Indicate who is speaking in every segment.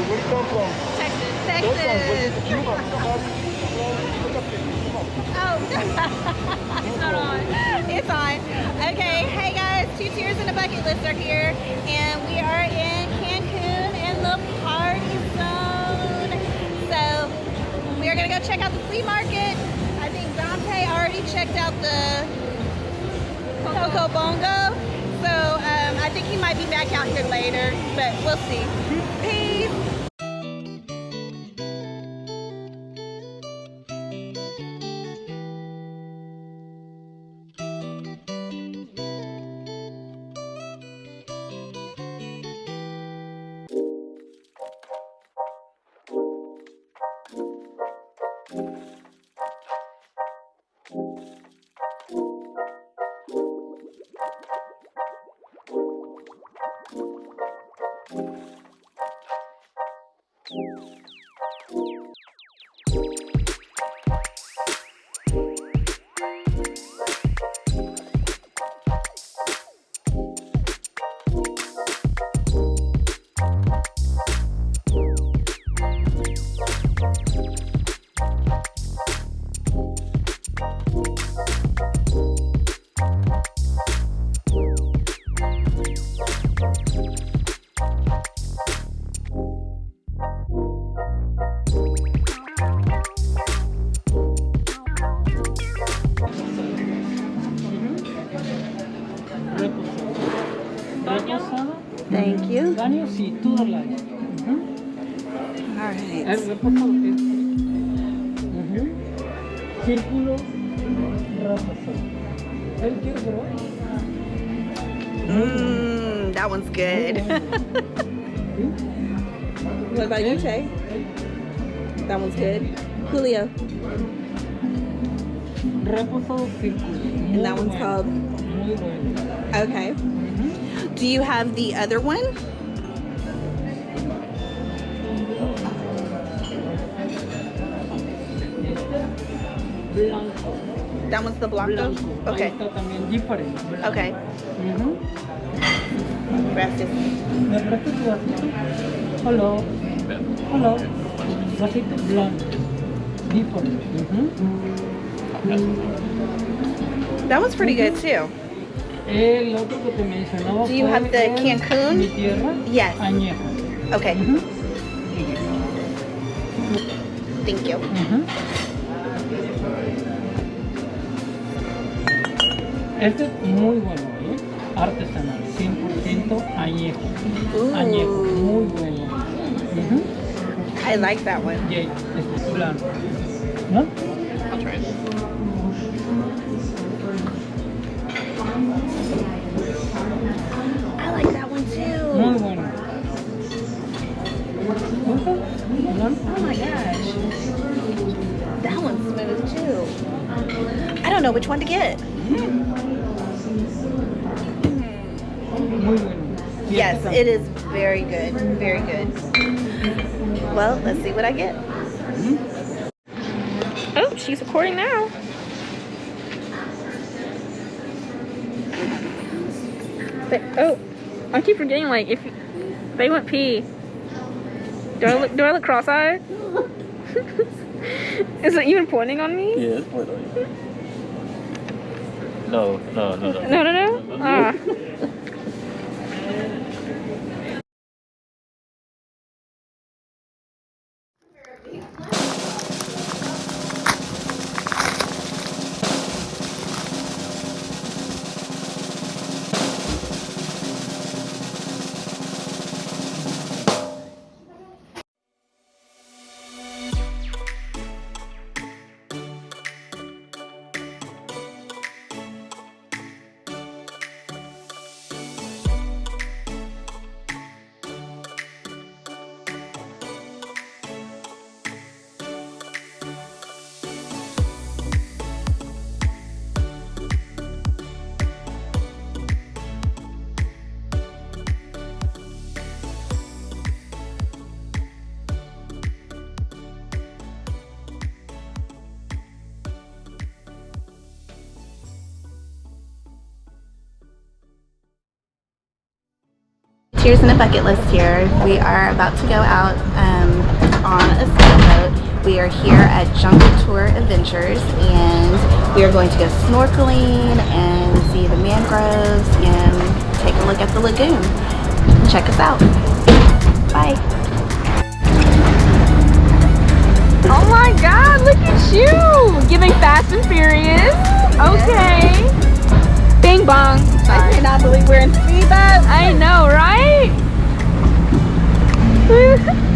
Speaker 1: Where you come from?
Speaker 2: Texas.
Speaker 1: Texas.
Speaker 2: Oh, it's not on. It's on. Okay, hey guys, two tears in a bucket list are here, and we are in Cancun in the party zone. So we are gonna go check out the flea market. I think Dante already checked out the Coco Bongo. So um, I think he might be back out here later, but we'll see. Peace. Thank you.
Speaker 3: Daño sí, todo el año.
Speaker 2: All
Speaker 3: El
Speaker 2: right.
Speaker 3: reposado es. Ujú. Círculo. ¿Él quiere probar?
Speaker 2: Mmm, that one's good. What about you, Che? That one's good. Julio.
Speaker 3: Reposado círculo.
Speaker 2: And that one's called? Okay. Do you have the other one?
Speaker 3: Blanco.
Speaker 2: That one's the Blanco?
Speaker 3: Blanco.
Speaker 2: Okay.
Speaker 3: también diferente. blanco.
Speaker 2: Okay.
Speaker 3: Ujú.
Speaker 2: Gracias.
Speaker 3: ¿Me prestas tu vasito? Hola. Hola. Vasito blanco. Different. Ujú.
Speaker 2: That one's pretty good too.
Speaker 3: El otro que te mencionaba
Speaker 2: Do you have the Cancun?
Speaker 3: Mi tierra
Speaker 2: Yes.
Speaker 3: añejo.
Speaker 2: Okay.
Speaker 3: Ujú.
Speaker 2: Thank you.
Speaker 3: Ujú. Este es muy bueno, ¿eh? Artesanal, 100% añejo.
Speaker 2: Ooh.
Speaker 3: Añejo, muy bueno. Ujú.
Speaker 2: I like that one.
Speaker 3: Y este es blanco. ¿No?
Speaker 2: I like that one
Speaker 3: Muy
Speaker 2: too.
Speaker 3: bueno. ¿Gusta?
Speaker 2: Oh my gosh. That one's smooth too. I don't know which one to get.
Speaker 3: Y
Speaker 2: Yes,
Speaker 3: este
Speaker 2: it is very good. Very good. Well, let's see what I get. Oh, she's recording now.
Speaker 4: But, oh, I keep forgetting, like, if they went pee, do I look, do I look cross-eyed? Is it even pointing on me?
Speaker 5: Yes, wait on you. No, no, no, no.
Speaker 4: No, no, no? Ah.
Speaker 2: tiers and a bucket list here. We are about to go out um, on a sailboat. We are here at Jungle Tour Adventures and we are going to go snorkeling and see the mangroves and take a look at the lagoon. Check us out. Bye.
Speaker 4: Oh my god, look at you! Giving Fast and Furious. Okay. Bing bong.
Speaker 2: I cannot believe we're in speedboat.
Speaker 4: I know, right?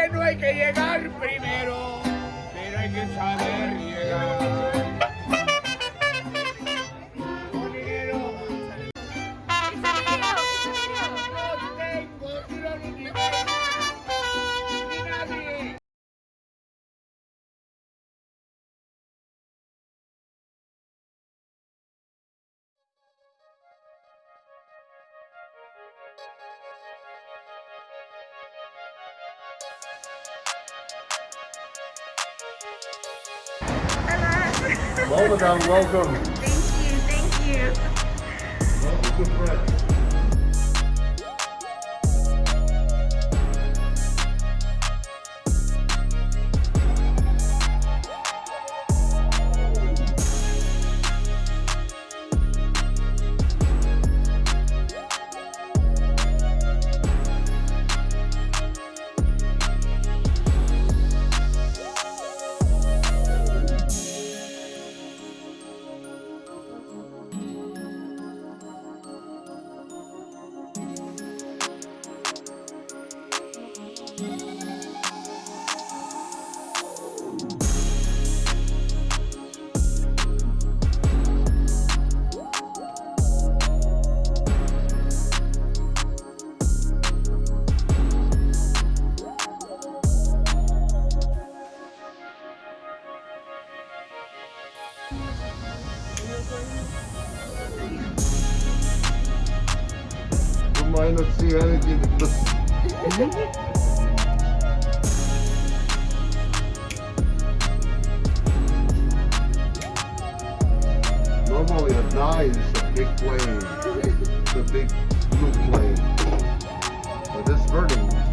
Speaker 1: que no hay que llegar primero, pero hay que saber llegar.
Speaker 6: Well, welcome.
Speaker 2: Thank you, thank you.
Speaker 6: Welcome to France. Might not see anything. Normally a die is a big plane. It's a big blue plane. But this burning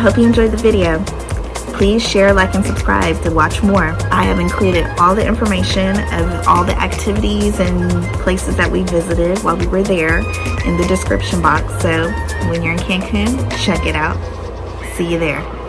Speaker 2: hope you enjoyed the video. Please share, like, and subscribe to watch more. I have included all the information of all the activities and places that we visited while we were there in the description box. So when you're in Cancun, check it out. See you there.